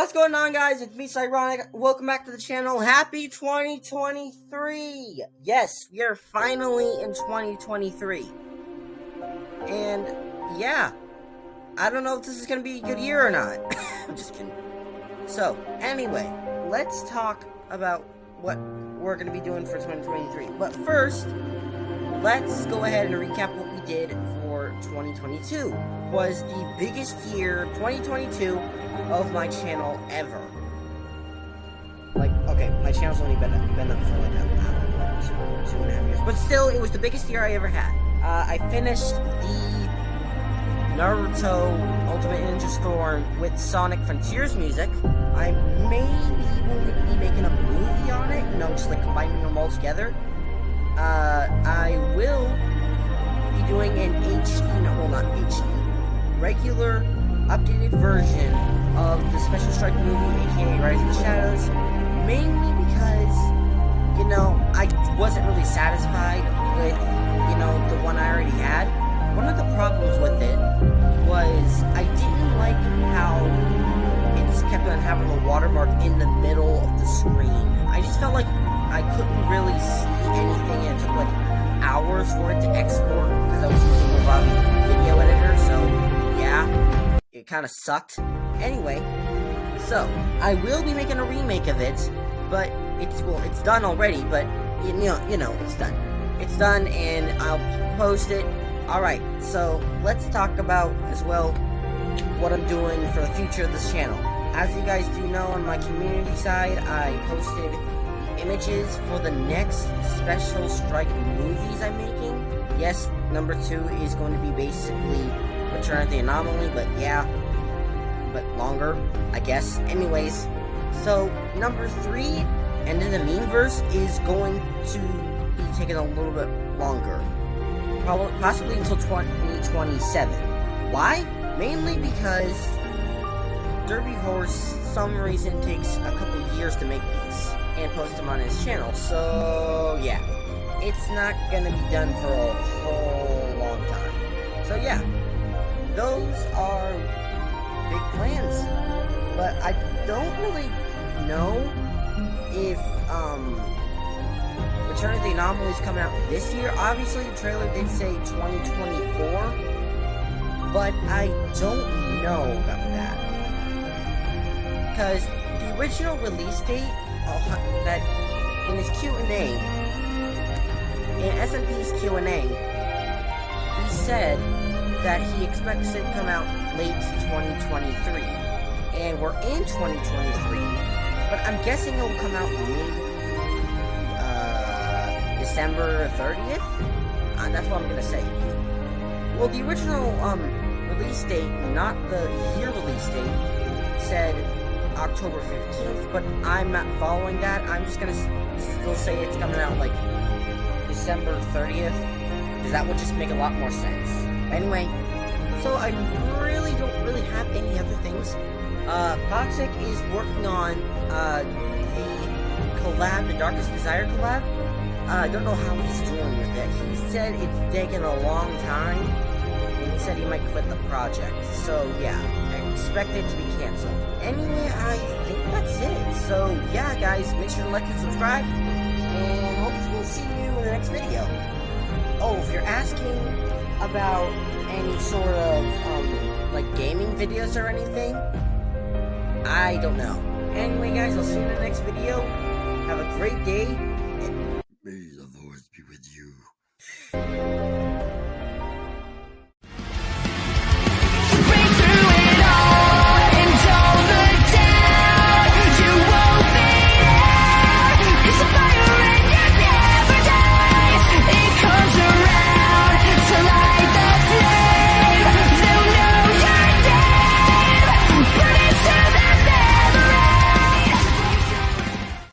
What's going on guys? It's me, Cyronic. Welcome back to the channel. Happy 2023! Yes, we are finally in 2023. And, yeah. I don't know if this is going to be a good year or not. I'm just kidding. So, anyway, let's talk about what we're going to be doing for 2023. But first, let's go ahead and recap what we did for 2022. Was the biggest year, 2022, of my channel ever. Like, okay, my channel's only been, been up for like a, know, two, two and a half years. But still, it was the biggest year I ever had. Uh, I finished the Naruto Ultimate Ninja Storm with Sonic Frontiers music. I maybe will be making a movie on it, you know, just like combining them all together. Uh, I doing an HD, no, well not HD, regular updated version of the Special Strike movie, aka Rise of the Shadows, mainly because, you know, I wasn't really satisfied with, you know, the it kind of sucked. Anyway, so I will be making a remake of it, but it's well, it's done already. But you know, you know, it's done. It's done, and I'll post it. All right, so let's talk about as well what I'm doing for the future of this channel. As you guys do know, on my community side, I posted images for the next special strike movies I'm making. Yes, number two is going to be basically Return of the Anomaly, but yeah, but longer, I guess. Anyways, so number three, End of the Memeverse, is going to be taking a little bit longer. Probably, possibly until 2027. Why? Mainly because Derby Horse, some reason, takes a couple years to make these and post them on his channel. So, yeah. It's not gonna be done for a whole long time. So, yeah those are big plans. But I don't really know if um, Return of the Anomaly is coming out this year. Obviously, the trailer did say 2024, but I don't know about that. Because the original release date uh, that in his Q&A, in SMP's Q&A, he said that he expects it to come out late 2023. And we're in 2023, but I'm guessing it'll come out mid uh, December 30th? Uh, that's what I'm gonna say. Well, the original um, release date, not the year release date, said October 15th, but I'm not following that. I'm just gonna still say it's coming out like December 30th, because that would just make a lot more sense. Anyway, so I really don't really have any other things. Uh, Toxic is working on uh, the collab, the Darkest Desire collab. Uh, I don't know how he's doing with it. He said it's taken a long time, and he said he might quit the project. So yeah, I expect it to be canceled. Anyway, I think that's it. So yeah, guys, make sure to like and subscribe, and hopefully we'll see you in the next video. Oh, if you're asking about any sort of, um, like gaming videos or anything, I don't know. Anyway, guys, I'll see you in the next video. Have a great day,